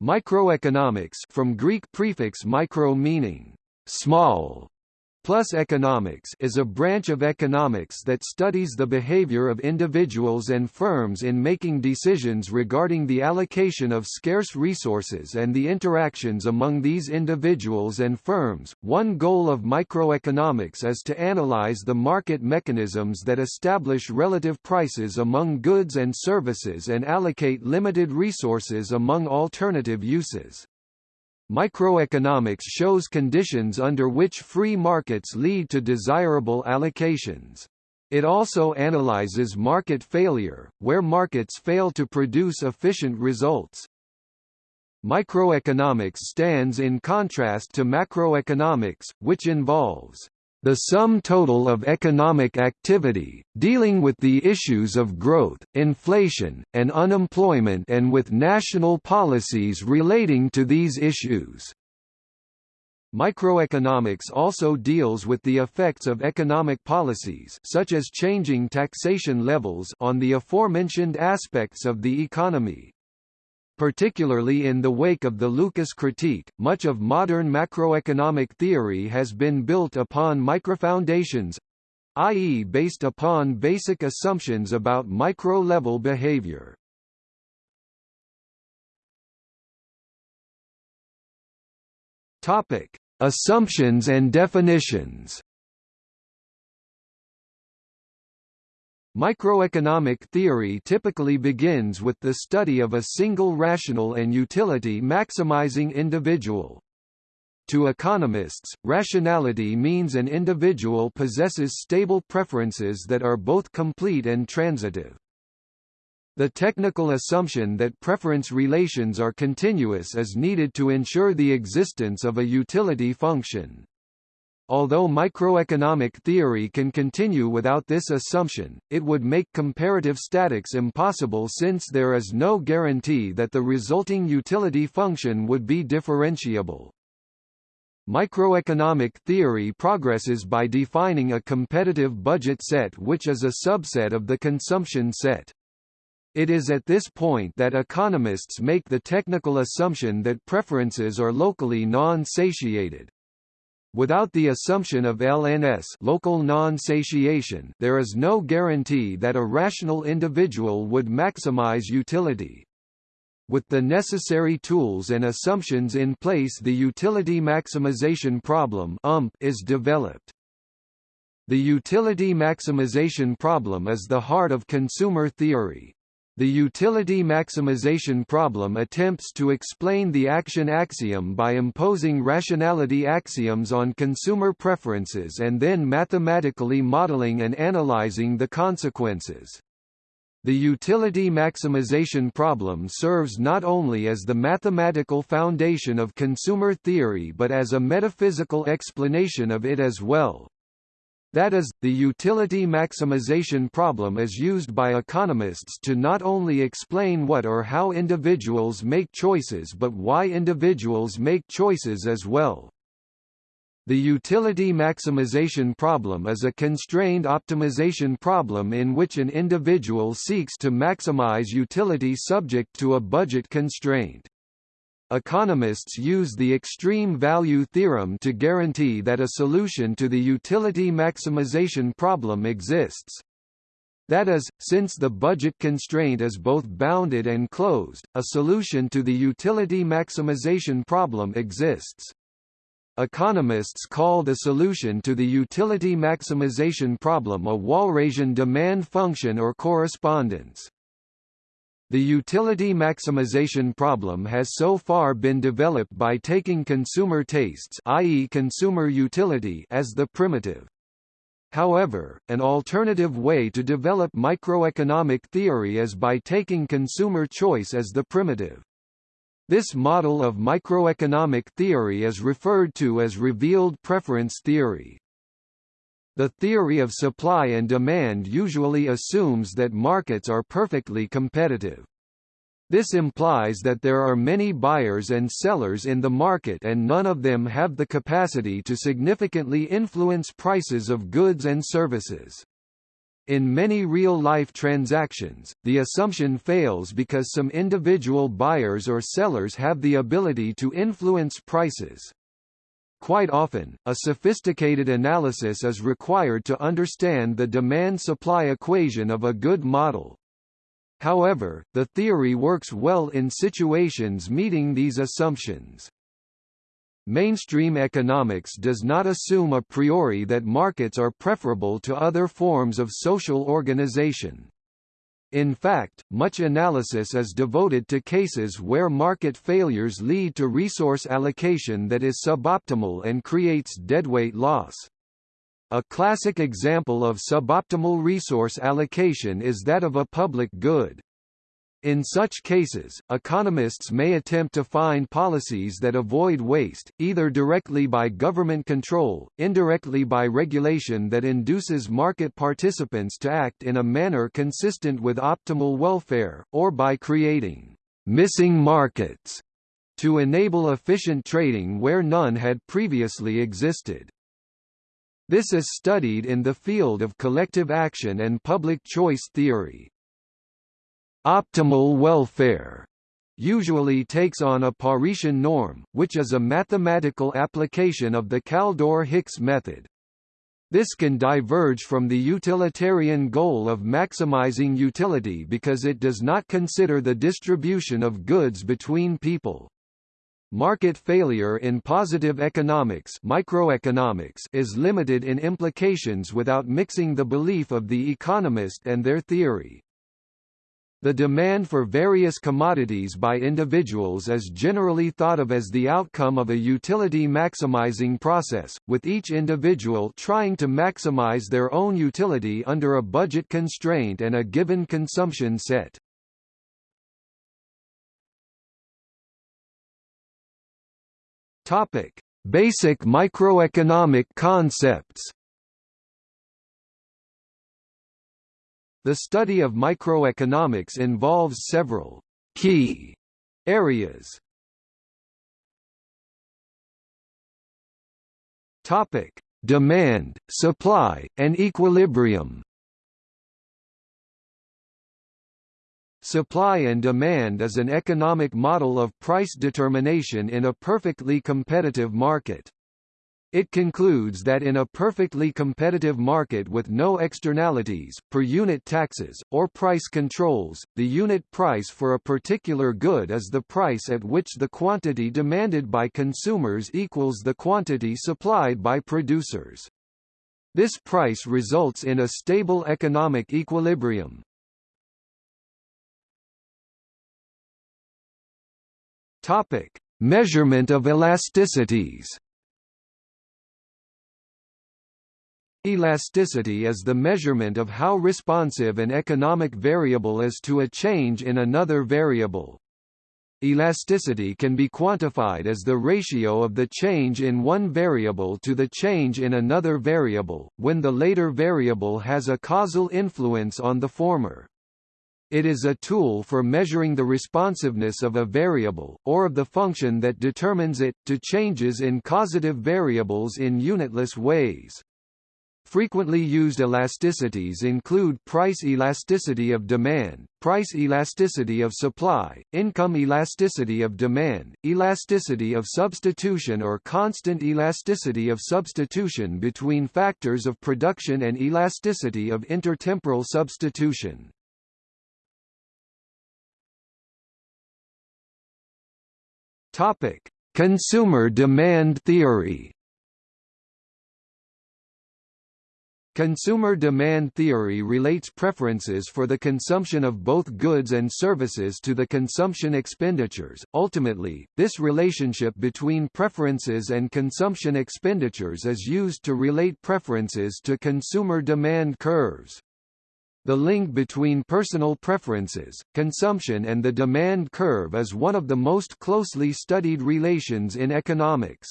Microeconomics from Greek prefix micro meaning small Plus economics is a branch of economics that studies the behavior of individuals and firms in making decisions regarding the allocation of scarce resources and the interactions among these individuals and firms. One goal of microeconomics is to analyze the market mechanisms that establish relative prices among goods and services and allocate limited resources among alternative uses. Microeconomics shows conditions under which free markets lead to desirable allocations. It also analyzes market failure, where markets fail to produce efficient results. Microeconomics stands in contrast to macroeconomics, which involves the sum total of economic activity, dealing with the issues of growth, inflation, and unemployment and with national policies relating to these issues. Microeconomics also deals with the effects of economic policies such as changing taxation levels on the aforementioned aspects of the economy. Particularly in the wake of the Lucas critique, much of modern macroeconomic theory has been built upon microfoundations i.e. based upon basic assumptions about micro-level behavior. Topic: Assumptions and definitions. Microeconomic theory typically begins with the study of a single rational and utility-maximizing individual. To economists, rationality means an individual possesses stable preferences that are both complete and transitive. The technical assumption that preference relations are continuous is needed to ensure the existence of a utility function. Although microeconomic theory can continue without this assumption, it would make comparative statics impossible since there is no guarantee that the resulting utility function would be differentiable. Microeconomic theory progresses by defining a competitive budget set which is a subset of the consumption set. It is at this point that economists make the technical assumption that preferences are locally non-satiated. Without the assumption of LNS local non-satiation there is no guarantee that a rational individual would maximize utility. With the necessary tools and assumptions in place the utility maximization problem is developed. The utility maximization problem is the heart of consumer theory. The utility maximization problem attempts to explain the action axiom by imposing rationality axioms on consumer preferences and then mathematically modeling and analyzing the consequences. The utility maximization problem serves not only as the mathematical foundation of consumer theory but as a metaphysical explanation of it as well. That is, the utility maximization problem is used by economists to not only explain what or how individuals make choices but why individuals make choices as well. The utility maximization problem is a constrained optimization problem in which an individual seeks to maximize utility subject to a budget constraint. Economists use the extreme value theorem to guarantee that a solution to the utility maximization problem exists. That is, since the budget constraint is both bounded and closed, a solution to the utility maximization problem exists. Economists call the solution to the utility maximization problem a Walrasian demand function or correspondence. The utility maximization problem has so far been developed by taking consumer tastes i.e. consumer utility as the primitive. However, an alternative way to develop microeconomic theory is by taking consumer choice as the primitive. This model of microeconomic theory is referred to as revealed preference theory. The theory of supply and demand usually assumes that markets are perfectly competitive. This implies that there are many buyers and sellers in the market and none of them have the capacity to significantly influence prices of goods and services. In many real-life transactions, the assumption fails because some individual buyers or sellers have the ability to influence prices. Quite often, a sophisticated analysis is required to understand the demand-supply equation of a good model. However, the theory works well in situations meeting these assumptions. Mainstream economics does not assume a priori that markets are preferable to other forms of social organization. In fact, much analysis is devoted to cases where market failures lead to resource allocation that is suboptimal and creates deadweight loss. A classic example of suboptimal resource allocation is that of a public good. In such cases, economists may attempt to find policies that avoid waste, either directly by government control, indirectly by regulation that induces market participants to act in a manner consistent with optimal welfare, or by creating missing markets to enable efficient trading where none had previously existed. This is studied in the field of collective action and public choice theory. Optimal welfare usually takes on a Paretian norm, which is a mathematical application of the Kaldor-Hicks method. This can diverge from the utilitarian goal of maximizing utility because it does not consider the distribution of goods between people. Market failure in positive economics, microeconomics is limited in implications without mixing the belief of the economist and their theory. The demand for various commodities by individuals is generally thought of as the outcome of a utility maximizing process, with each individual trying to maximize their own utility under a budget constraint and a given consumption set. Topic: Basic microeconomic concepts. The study of microeconomics involves several key areas. Topic: Demand, supply, and equilibrium. Supply and demand is an economic model of price determination in a perfectly competitive market. It concludes that in a perfectly competitive market with no externalities, per unit taxes, or price controls, the unit price for a particular good is the price at which the quantity demanded by consumers equals the quantity supplied by producers. This price results in a stable economic equilibrium. Topic: Measurement of elasticities. Elasticity is the measurement of how responsive an economic variable is to a change in another variable. Elasticity can be quantified as the ratio of the change in one variable to the change in another variable, when the later variable has a causal influence on the former. It is a tool for measuring the responsiveness of a variable, or of the function that determines it, to changes in causative variables in unitless ways. Frequently used elasticities include price elasticity of demand, price elasticity of supply, income elasticity of demand, elasticity of substitution or constant elasticity of substitution between factors of production and elasticity of intertemporal substitution. Consumer demand theory. Consumer demand theory relates preferences for the consumption of both goods and services to the consumption expenditures. Ultimately, this relationship between preferences and consumption expenditures is used to relate preferences to consumer demand curves. The link between personal preferences, consumption and the demand curve is one of the most closely studied relations in economics.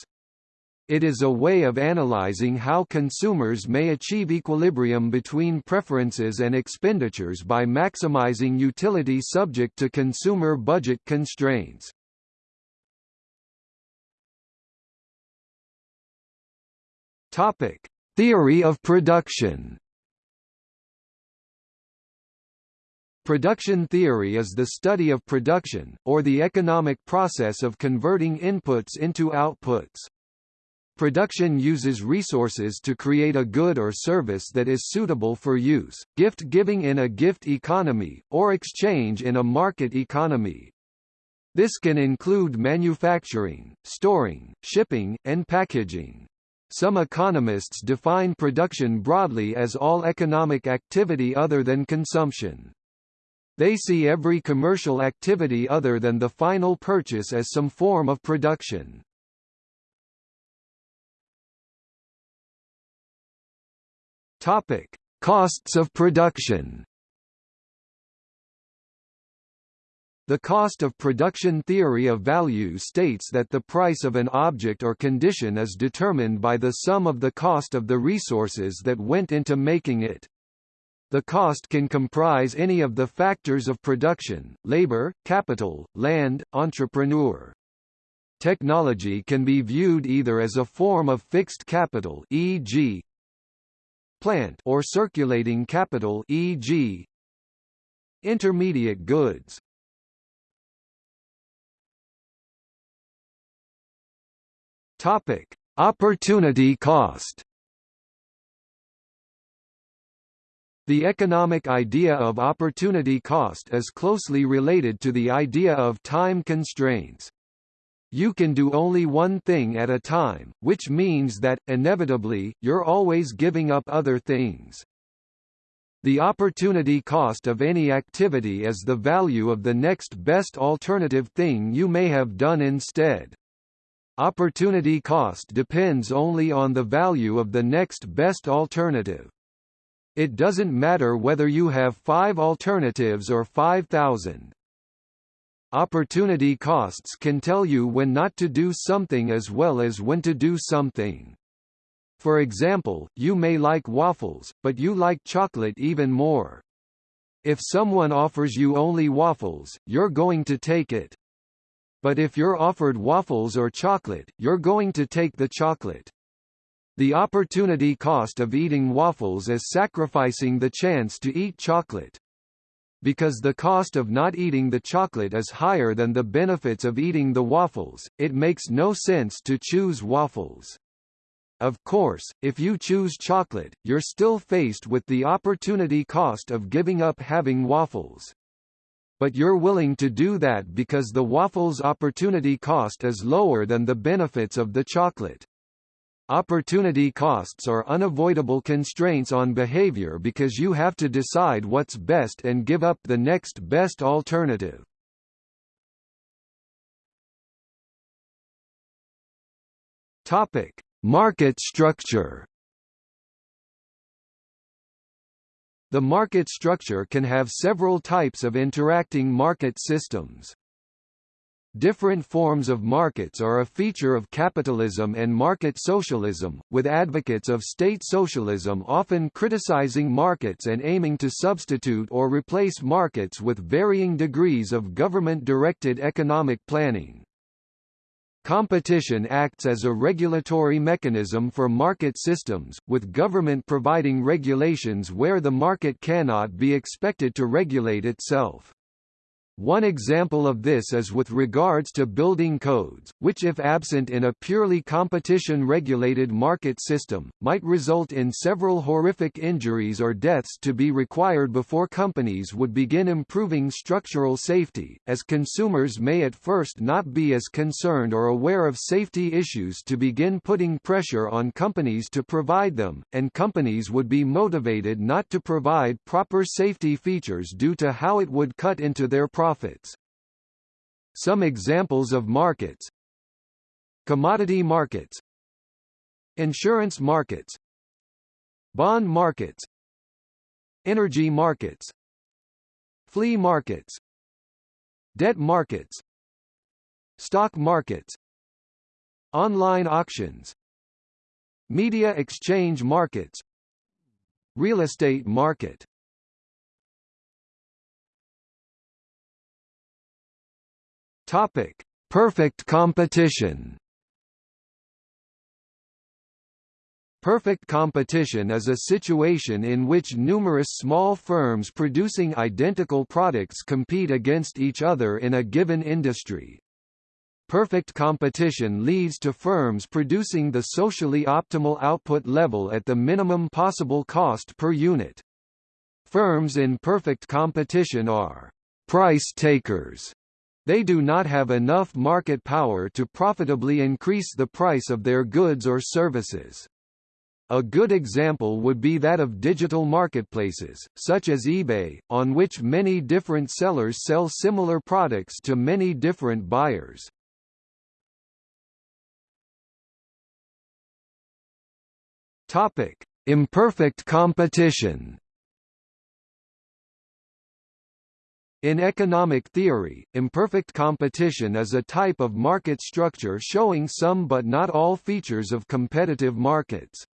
It is a way of analyzing how consumers may achieve equilibrium between preferences and expenditures by maximizing utility subject to consumer budget constraints. Topic: Theory of production. Production theory is the study of production, or the economic process of converting inputs into outputs. Production uses resources to create a good or service that is suitable for use, gift-giving in a gift economy, or exchange in a market economy. This can include manufacturing, storing, shipping, and packaging. Some economists define production broadly as all economic activity other than consumption. They see every commercial activity other than the final purchase as some form of production. Topic: Costs of production. The cost of production theory of value states that the price of an object or condition is determined by the sum of the cost of the resources that went into making it. The cost can comprise any of the factors of production, labor, capital, land, entrepreneur. Technology can be viewed either as a form of fixed capital e.g. plant or circulating capital e.g. intermediate goods. Topic: Opportunity cost The economic idea of opportunity cost is closely related to the idea of time constraints. You can do only one thing at a time, which means that, inevitably, you're always giving up other things. The opportunity cost of any activity is the value of the next best alternative thing you may have done instead. Opportunity cost depends only on the value of the next best alternative. It doesn't matter whether you have five alternatives or 5,000. Opportunity costs can tell you when not to do something as well as when to do something. For example, you may like waffles, but you like chocolate even more. If someone offers you only waffles, you're going to take it. But if you're offered waffles or chocolate, you're going to take the chocolate. The opportunity cost of eating waffles is sacrificing the chance to eat chocolate. Because the cost of not eating the chocolate is higher than the benefits of eating the waffles, it makes no sense to choose waffles. Of course, if you choose chocolate, you're still faced with the opportunity cost of giving up having waffles. But you're willing to do that because the waffles' opportunity cost is lower than the benefits of the chocolate. Opportunity costs are unavoidable constraints on behavior because you have to decide what's best and give up the next best alternative. Topic: Market structure. The market structure can have several types of interacting market systems. Different forms of markets are a feature of capitalism and market socialism, with advocates of state socialism often criticizing markets and aiming to substitute or replace markets with varying degrees of government-directed economic planning. Competition acts as a regulatory mechanism for market systems, with government providing regulations where the market cannot be expected to regulate itself. One example of this is with regards to building codes, which if absent in a purely competition-regulated market system, might result in several horrific injuries or deaths to be required before companies would begin improving structural safety, as consumers may at first not be as concerned or aware of safety issues to begin putting pressure on companies to provide them, and companies would be motivated not to provide proper safety features due to how it would cut into their profits profits. Some examples of markets. Commodity markets. Insurance markets. Bond markets. Energy markets. Flea markets. Debt markets. Stock markets. Online auctions. Media exchange markets. Real estate market Topic: Perfect competition. Perfect competition is a situation in which numerous small firms producing identical products compete against each other in a given industry. Perfect competition leads to firms producing the socially optimal output level at the minimum possible cost per unit. Firms in perfect competition are price takers. They do not have enough market power to profitably increase the price of their goods or services. A good example would be that of digital marketplaces, such as eBay, on which many different sellers sell similar products to many different buyers. Topic: Imperfect competition. In economic theory, imperfect competition is a type of market structure showing some but not all features of competitive markets.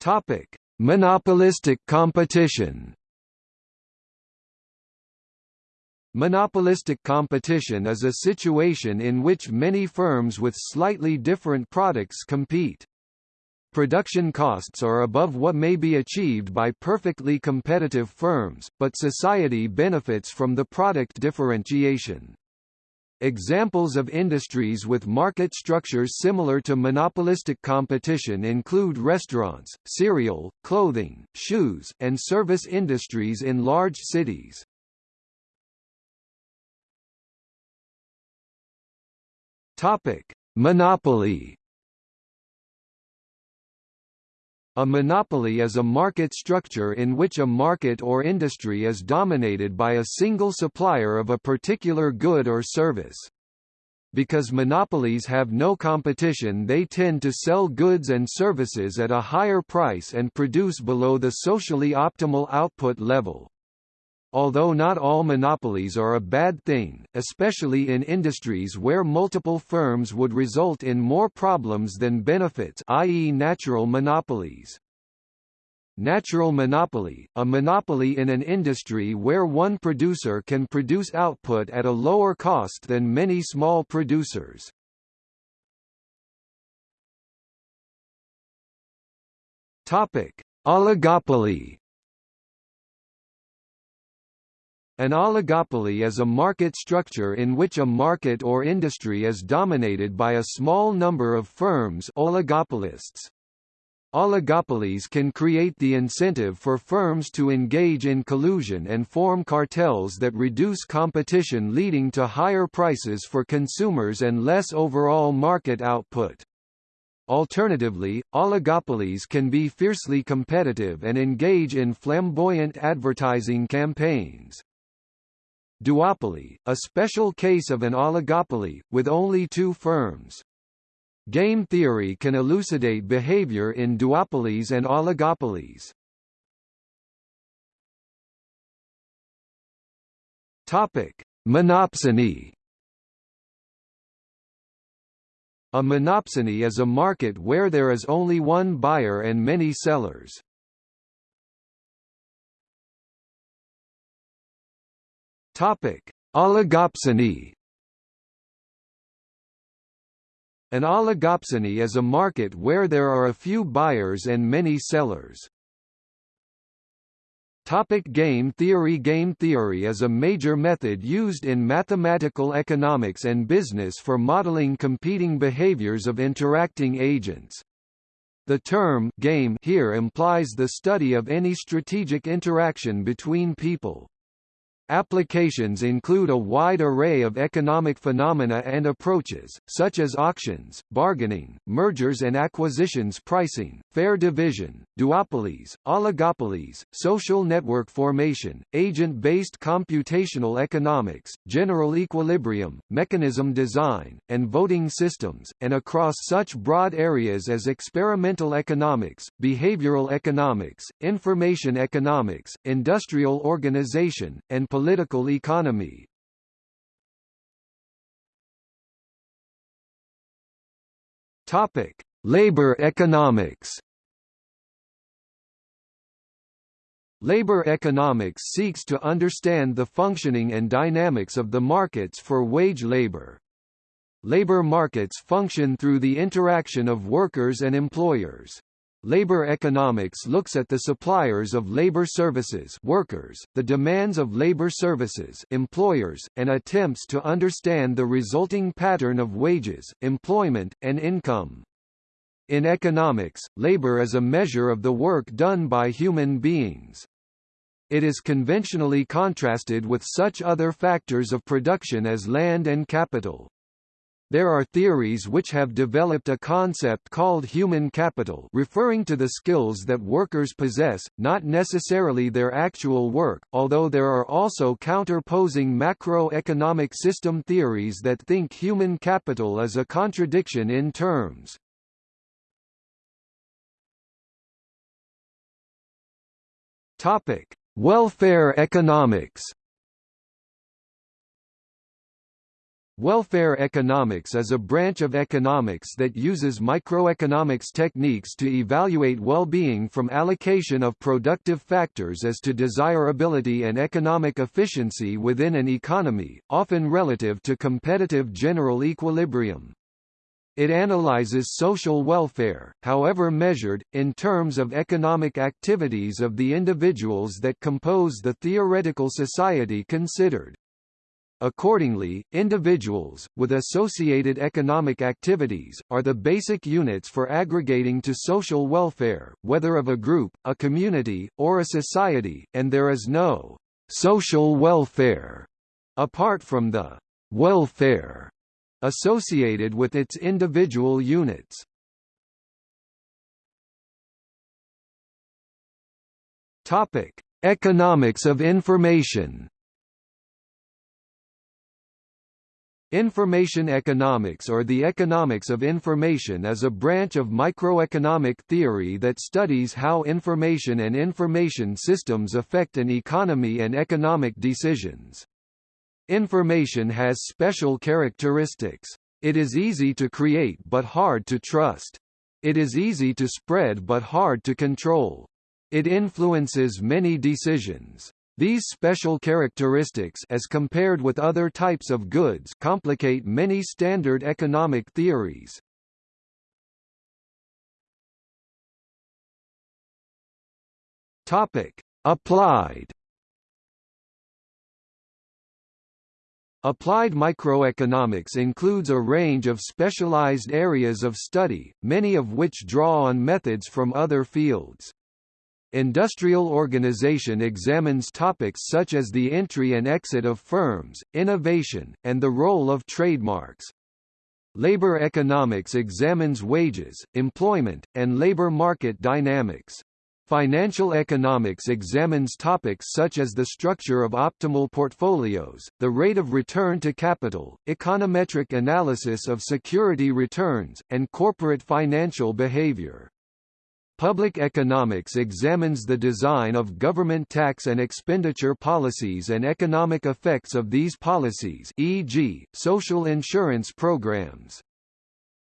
Topic: Monopolistic competition. Monopolistic competition is a situation in which many firms with slightly different products compete. Production costs are above what may be achieved by perfectly competitive firms, but society benefits from the product differentiation. Examples of industries with market structures similar to monopolistic competition include restaurants, cereal, clothing, shoes, and service industries in large cities. Topic: Monopoly A monopoly is a market structure in which a market or industry is dominated by a single supplier of a particular good or service. Because monopolies have no competition they tend to sell goods and services at a higher price and produce below the socially optimal output level. Although not all monopolies are a bad thing, especially in industries where multiple firms would result in more problems than benefits i.e. natural monopolies. Natural monopoly, a monopoly in an industry where one producer can produce output at a lower cost than many small producers. Topic: Oligopoly An oligopoly is a market structure in which a market or industry is dominated by a small number of firms oligopolists. Oligopolies can create the incentive for firms to engage in collusion and form cartels that reduce competition leading to higher prices for consumers and less overall market output. Alternatively, oligopolies can be fiercely competitive and engage in flamboyant advertising campaigns. Duopoly, a special case of an oligopoly, with only two firms. Game theory can elucidate behavior in duopolies and oligopolies. Topic: Monopsony. A monopsony is a market where there is only one buyer and many sellers. Topic: Oligopsony. An oligopsony is a market where there are a few buyers and many sellers. Topic game theory Game theory is a major method used in mathematical economics and business for modeling competing behaviors of interacting agents. The term game here implies the study of any strategic interaction between people. Applications include a wide array of economic phenomena and approaches, such as auctions, bargaining, mergers and acquisitions pricing, fair division, duopolies, oligopolies, social network formation, agent-based computational economics, general equilibrium, mechanism design, and voting systems, and across such broad areas as experimental economics, behavioral economics, information economics, industrial organization, and political economy. Topic: Labor economics. Labor economics seeks to understand the functioning and dynamics of the markets for wage labor. Labor markets function through the interaction of workers and employers. Labor economics looks at the suppliers of labor services workers, the demands of labor services employers, and attempts to understand the resulting pattern of wages, employment, and income. In economics, labor is a measure of the work done by human beings. It is conventionally contrasted with such other factors of production as land and capital. There are theories which have developed a concept called human capital referring to the skills that workers possess, not necessarily their actual work, although there are also counterposing macroeconomic system theories that think human capital is a contradiction in terms. Welfare economics Welfare economics is a branch of economics that uses microeconomics techniques to evaluate well-being from allocation of productive factors as to desirability and economic efficiency within an economy, often relative to competitive general equilibrium. It analyzes social welfare, however measured, in terms of economic activities of the individuals that compose the theoretical society considered. Accordingly, individuals, with associated economic activities, are the basic units for aggregating to social welfare, whether of a group, a community, or a society, and there is no social welfare apart from the welfare associated with its individual units. Topic: Economics of information. Information economics or the economics of information is a branch of microeconomic theory that studies how information and information systems affect an economy and economic decisions. Information has special characteristics. It is easy to create but hard to trust. It is easy to spread but hard to control. It influences many decisions. These special characteristics as compared with other types of goods complicate many standard economic theories. Topic: Applied Applied microeconomics includes a range of specialized areas of study, many of which draw on methods from other fields. Industrial organization examines topics such as the entry and exit of firms, innovation, and the role of trademarks. Labor economics examines wages, employment, and labor market dynamics. Financial economics examines topics such as the structure of optimal portfolios, the rate of return to capital, econometric analysis of security returns, and corporate financial behavior. Public economics examines the design of government tax and expenditure policies and economic effects of these policies e.g., social insurance programs.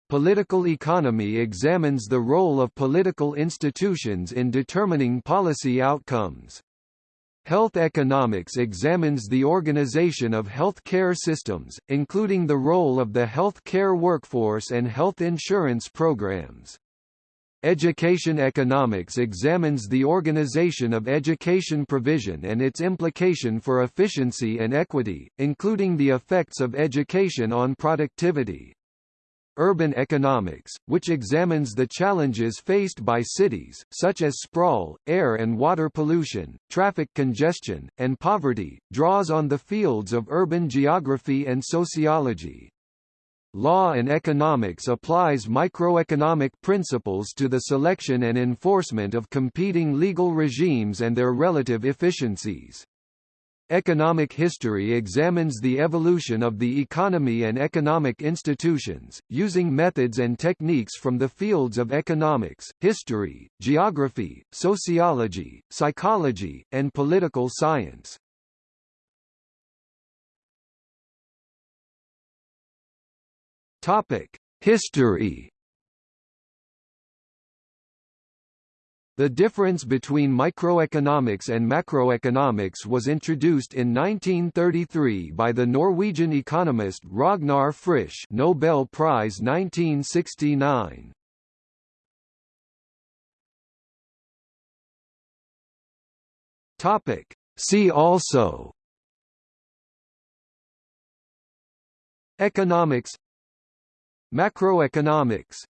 Political economy examines the role of political institutions in determining policy outcomes. Health economics examines the organization of health care systems, including the role of the health care workforce and health insurance programs. Education economics examines the organization of education provision and its implication for efficiency and equity, including the effects of education on productivity. Urban economics, which examines the challenges faced by cities, such as sprawl, air and water pollution, traffic congestion, and poverty, draws on the fields of urban geography and sociology. Law and economics applies microeconomic principles to the selection and enforcement of competing legal regimes and their relative efficiencies. Economic history examines the evolution of the economy and economic institutions, using methods and techniques from the fields of economics, history, geography, sociology, psychology, and political science. Topic: History. The difference between microeconomics and macroeconomics was introduced in 1933 by the Norwegian economist Ragnar Frisch Nobel Prize 1969. Topic. See also Economics Macroeconomics